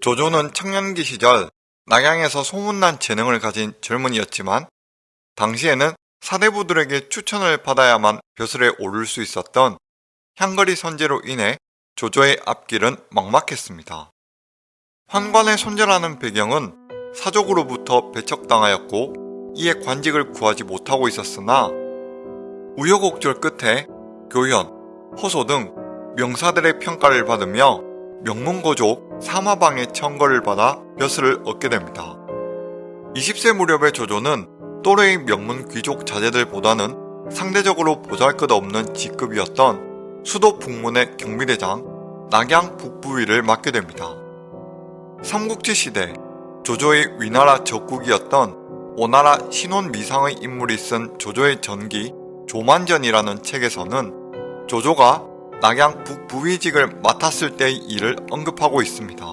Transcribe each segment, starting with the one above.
조조는 청년기 시절 낙양에서 소문난 재능을 가진 젊은이였지만 당시에는 사대부들에게 추천을 받아야만 벼슬에 오를 수 있었던 향거리 선제로 인해 조조의 앞길은 막막했습니다. 환관의 손절하는 배경은 사족으로부터 배척당하였고 이에 관직을 구하지 못하고 있었으나 우여곡절 끝에 교현, 허소 등 명사들의 평가를 받으며 명문고족 사마방의 청거를 받아 벼슬을 얻게 됩니다. 20세 무렵의 조조는 또래의 명문 귀족 자제들보다는 상대적으로 보잘것없는 직급이었던 수도 북문의 경비대장 낙양 북부위를 맡게 됩니다. 삼국지 시대 조조의 위나라 적국이었던 오나라 신혼 미상의 인물이 쓴 조조의 전기 조만전이라는 책에서는 조조가 낙양 북부위직을 맡았을 때의 일을 언급하고 있습니다.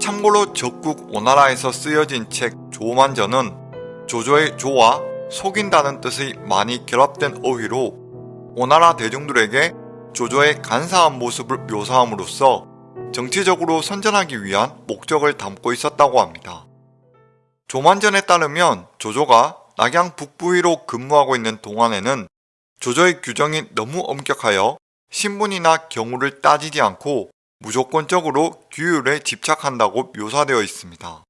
참고로 적국 오나라에서 쓰여진 책 조만전은 조조의 조와 속인다는 뜻의 많이 결합된 어휘로 오나라 대중들에게 조조의 간사한 모습을 묘사함으로써 정치적으로 선전하기 위한 목적을 담고 있었다고 합니다. 조만전에 따르면 조조가 낙양 북부위로 근무하고 있는 동안에는 조조의 규정이 너무 엄격하여 신분이나 경우를 따지지 않고 무조건적으로 규율에 집착한다고 묘사되어 있습니다.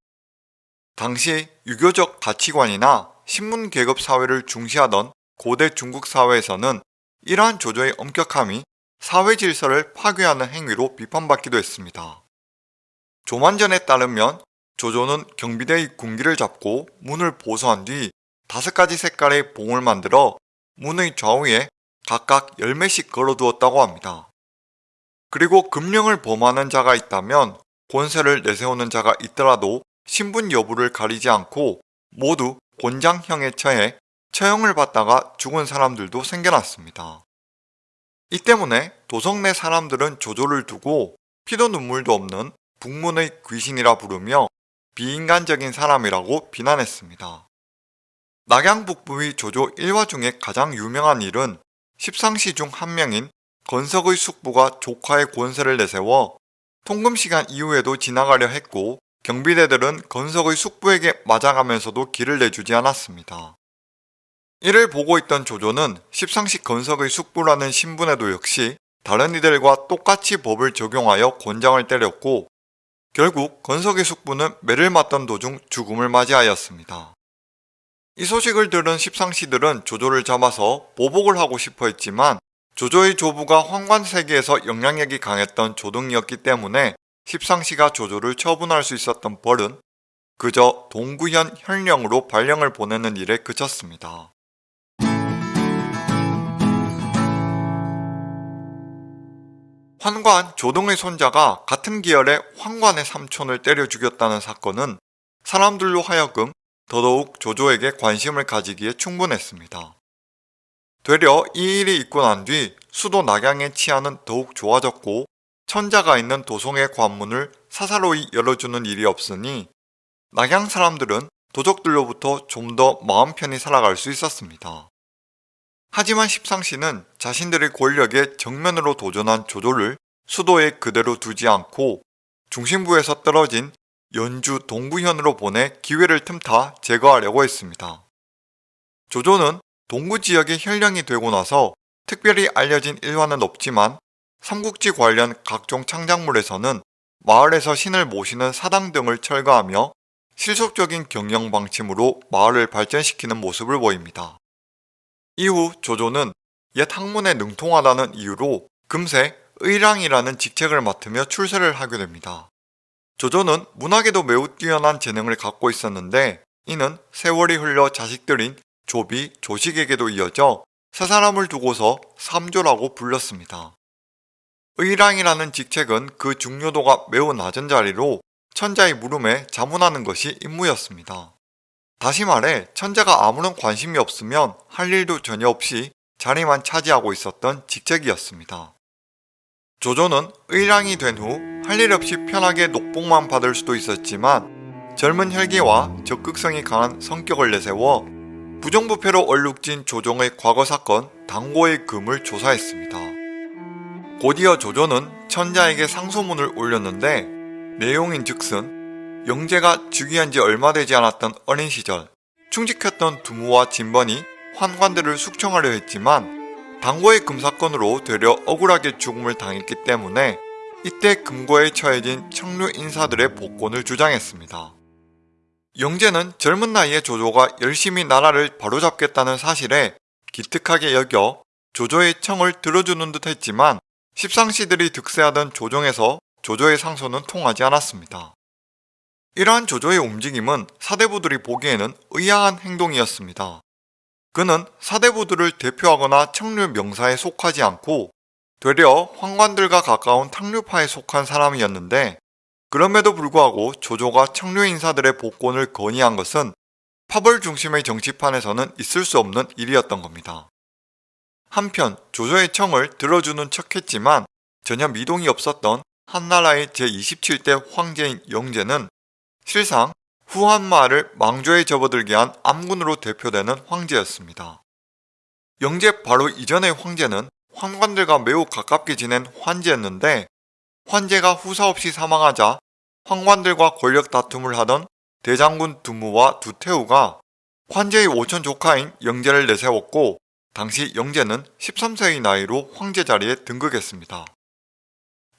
당시 유교적 가치관이나 신문 계급 사회를 중시하던 고대 중국 사회에서는 이러한 조조의 엄격함이 사회 질서를 파괴하는 행위로 비판받기도 했습니다. 조만전에 따르면 조조는 경비대의 군기를 잡고 문을 보수한 뒤 다섯 가지 색깔의 봉을 만들어 문의 좌우에 각각 열매씩 걸어두었다고 합니다. 그리고 금령을 범하는 자가 있다면 권세를 내세우는 자가 있더라도 신분 여부를 가리지 않고 모두 곤장형에 처해 처형을 받다가 죽은 사람들도 생겨났습니다. 이 때문에 도성 내 사람들은 조조를 두고 피도 눈물도 없는 북문의 귀신이라 부르며 비인간적인 사람이라고 비난했습니다. 낙양 북부의 조조 1화 중에 가장 유명한 일은 십상시 중 한 명인 건석의 숙부가 조카의 권세를 내세워 통금시간 이후에도 지나가려 했고 경비대들은 건석의 숙부에게 맞아가면서도 길을 내주지 않았습니다. 이를 보고 있던 조조는 십상시 건석의 숙부라는 신분에도 역시 다른 이들과 똑같이 법을 적용하여 권장을 때렸고 결국 건석의 숙부는 매를 맞던 도중 죽음을 맞이하였습니다. 이 소식을 들은 십상시들은 조조를 잡아서 보복을 하고 싶어 했지만 조조의 조부가 황관세계에서 영향력이 강했던 조등이었기 때문에 십상시가 조조를 처분할 수 있었던 벌은 그저 동구현 현령으로 발령을 보내는 일에 그쳤습니다. 환관 조동의 손자가 같은 계열의 황관의 삼촌을 때려 죽였다는 사건은 사람들로 하여금 더더욱 조조에게 관심을 가지기에 충분했습니다. 되려 이 일이 있고 난 뒤 수도 낙양의 치안은 더욱 좋아졌고 천자가 있는 도성의 관문을 사사로이 열어주는 일이 없으니 낙양 사람들은 도적들로부터 좀 더 마음 편히 살아갈 수 있었습니다. 하지만 십상시는 자신들의 권력에 정면으로 도전한 조조를 수도에 그대로 두지 않고 중심부에서 떨어진 연주 동구현으로 보내 기회를 틈타 제거하려고 했습니다. 조조는 동구 지역의 혈령이 되고 나서 특별히 알려진 일화는 없지만 삼국지 관련 각종 창작물에서는 마을에서 신을 모시는 사당 등을 철거하며 실속적인 경영 방침으로 마을을 발전시키는 모습을 보입니다. 이후 조조는 옛 학문에 능통하다는 이유로 금세 의랑이라는 직책을 맡으며 출세를 하게 됩니다. 조조는 문학에도 매우 뛰어난 재능을 갖고 있었는데 이는 세월이 흘러 자식들인 조비, 조식에게도 이어져 세 사람을 두고서 삼조라고 불렸습니다. 의랑이라는 직책은 그 중요도가 매우 낮은 자리로 천자의 물음에 자문하는 것이 임무였습니다. 다시 말해 천자가 아무런 관심이 없으면 할 일도 전혀 없이 자리만 차지하고 있었던 직책이었습니다. 조조는 의랑이 된 후 할 일 없이 편하게 녹봉만 받을 수도 있었지만 젊은 혈기와 적극성이 강한 성격을 내세워 부정부패로 얼룩진 조정의 과거 사건 당고의 금을 조사했습니다. 곧이어 조조는 천자에게 상소문을 올렸는데 내용인 즉슨 영재가 즉위한 지 얼마 되지 않았던 어린 시절 충직했던 두무와 진번이 환관들을 숙청하려 했지만 당고의 금사건으로 되려 억울하게 죽음을 당했기 때문에 이때 금고에 처해진 청류 인사들의 복권을 주장했습니다. 영재는 젊은 나이에 조조가 열심히 나라를 바로잡겠다는 사실에 기특하게 여겨 조조의 청을 들어주는 듯 했지만 십상시들이 득세하던 조정에서 조조의 상소는 통하지 않았습니다. 이러한 조조의 움직임은 사대부들이 보기에는 의아한 행동이었습니다. 그는 사대부들을 대표하거나 청류 명사에 속하지 않고 되려 황관들과 가까운 탕류파에 속한 사람이었는데 그럼에도 불구하고 조조가 청류 인사들의 복권을 건의한 것은 파벌 중심의 정치판에서는 있을 수 없는 일이었던 겁니다. 한편 조조의 청을 들어주는 척했지만 전혀 미동이 없었던 한나라의 제27대 황제인 영제는 실상 후한마를 망조에 접어들게 한 암군으로 대표되는 황제였습니다. 영제 바로 이전의 황제는 환관들과 매우 가깝게 지낸 환제였는데 환제가 후사 없이 사망하자 황관들과 권력 다툼을 하던 대장군 두무와 두태우가 환제의 오천 조카인 영제를 내세웠고 당시 영제는 13세의 나이로 황제 자리에 등극했습니다.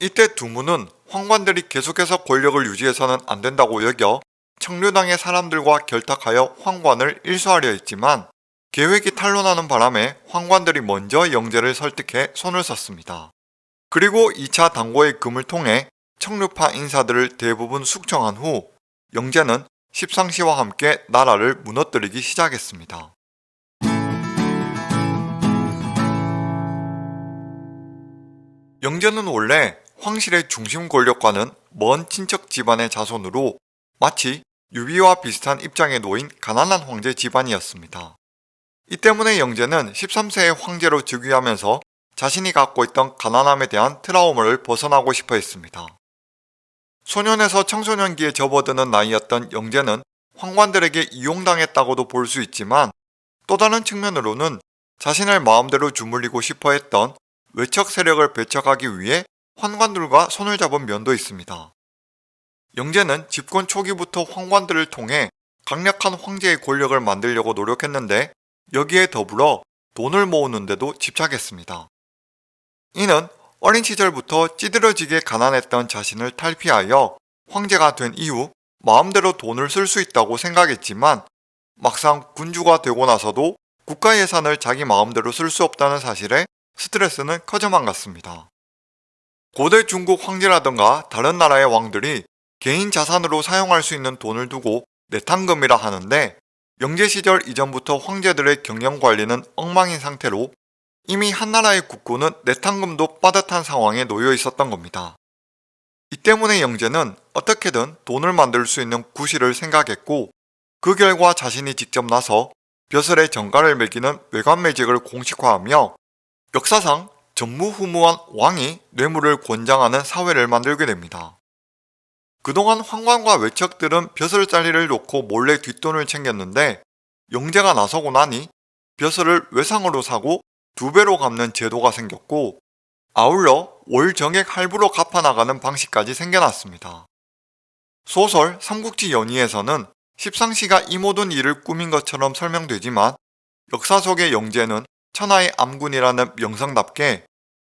이때 두무는 황관들이 계속해서 권력을 유지해서는 안 된다고 여겨 청류당의 사람들과 결탁하여 황관을 일소하려 했지만 계획이 탄로나는 바람에 황관들이 먼저 영제를 설득해 손을 썼습니다. 그리고 2차 당고의 금을 통해 청류파 인사들을 대부분 숙청한 후 영제는 십상시와 함께 나라를 무너뜨리기 시작했습니다. 영제는 원래 황실의 중심 권력과는 먼 친척 집안의 자손으로 마치 유비와 비슷한 입장에 놓인 가난한 황제 집안이었습니다. 이 때문에 영제는 13세의 황제로 즉위하면서 자신이 갖고 있던 가난함에 대한 트라우마를 벗어나고 싶어 했습니다. 소년에서 청소년기에 접어드는 나이였던 영제는 황관들에게 이용당했다고도 볼 수 있지만 또 다른 측면으로는 자신을 마음대로 주물리고 싶어 했던 외척 세력을 배척하기 위해 환관들과 손을 잡은 면도 있습니다. 영제는 집권 초기부터 황관들을 통해 강력한 황제의 권력을 만들려고 노력했는데 여기에 더불어 돈을 모으는데도 집착했습니다. 이는 어린 시절부터 찌들어지게 가난했던 자신을 탈피하여 황제가 된 이후 마음대로 돈을 쓸 수 있다고 생각했지만 막상 군주가 되고 나서도 국가 예산을 자기 마음대로 쓸 수 없다는 사실에 스트레스는 커져만 갔습니다. 고대 중국 황제라던가 다른 나라의 왕들이 개인 자산으로 사용할 수 있는 돈을 두고 내탕금이라 하는데 영제 시절 이전부터 황제들의 경영 관리는 엉망인 상태로 이미 한나라의 국고는 내탕금도 빠듯한 상황에 놓여 있었던 겁니다. 이 때문에 영제는 어떻게든 돈을 만들 수 있는 구실을 생각했고 그 결과 자신이 직접 나서 벼슬의 정가를 매기는 외관매직을 공식화하며 역사상 전무후무한 왕이 뇌물을 권장하는 사회를 만들게 됩니다. 그동안 황관과 외척들은 벼슬자리를 놓고 몰래 뒷돈을 챙겼는데 영제가 나서고 나니 벼슬을 외상으로 사고 두 배로 갚는 제도가 생겼고 아울러 월 정액 할부로 갚아나가는 방식까지 생겨났습니다. 소설 삼국지 연의에서는 십상시가 이 모든 일을 꾸민 것처럼 설명되지만 역사 속의 영제는 천하의 암군이라는 명성답게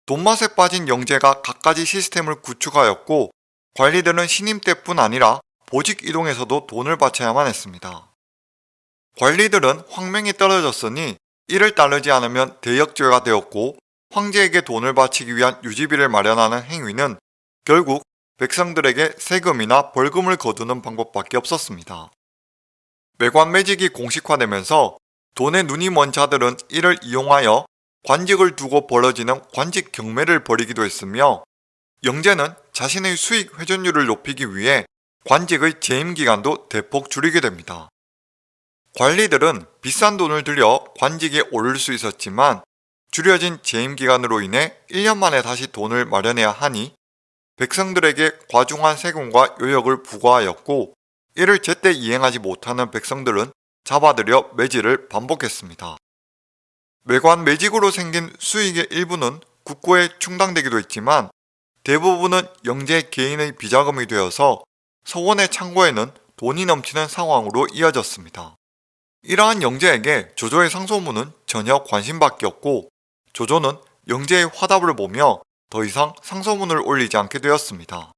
돈맛에 빠진 영제가 갖가지 시스템을 구축하였고 관리들은 신임 때뿐 아니라 보직 이동에서도 돈을 바쳐야만 했습니다. 관리들은 황명이 떨어졌으니 이를 따르지 않으면 대역죄가 되었고 황제에게 돈을 바치기 위한 유지비를 마련하는 행위는 결국 백성들에게 세금이나 벌금을 거두는 방법밖에 없었습니다. 매관 매직이 공식화되면서 돈에 눈이 먼 자들은 이를 이용하여 관직을 두고 벌어지는 관직 경매를 벌이기도 했으며 영제는 자신의 수익 회전율을 높이기 위해 관직의 재임 기간도 대폭 줄이게 됩니다. 관리들은 비싼 돈을 들여 관직에 오를 수 있었지만 줄여진 재임 기간으로 인해 1년 만에 다시 돈을 마련해야 하니 백성들에게 과중한 세금과 요역을 부과하였고 이를 제때 이행하지 못하는 백성들은 잡아들여 매질을 반복했습니다. 매관 매직으로 생긴 수익의 일부는 국고에 충당되기도 했지만 대부분은 영재 개인의 비자금이 되어서 서원의 창고에는 돈이 넘치는 상황으로 이어졌습니다. 이러한 영재에게 조조의 상소문은 전혀 관심밖에 없고 조조는 영재의 화답을 보며 더 이상 상소문을 올리지 않게 되었습니다.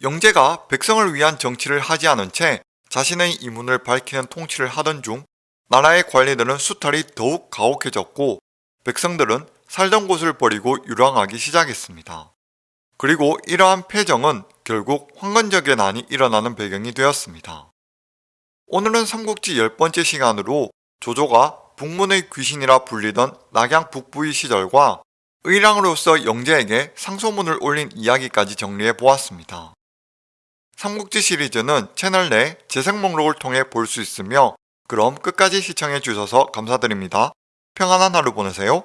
영재가 백성을 위한 정치를 하지 않은 채 자신의 이문을 밝히는 통치를 하던 중 나라의 관리들은 수탈이 더욱 가혹해졌고 백성들은 살던 곳을 버리고 유랑하기 시작했습니다. 그리고 이러한 패정은 결국 황건적의 난이 일어나는 배경이 되었습니다. 오늘은 삼국지 열 번째 시간으로 조조가 북문의 귀신이라 불리던 낙양 북부의 시절과 의랑으로서 영재에게 상소문을 올린 이야기까지 정리해 보았습니다. 삼국지 시리즈는 채널 내 재생 목록을 통해 볼 수 있으며 그럼 끝까지 시청해 주셔서 감사드립니다. 평안한 하루 보내세요.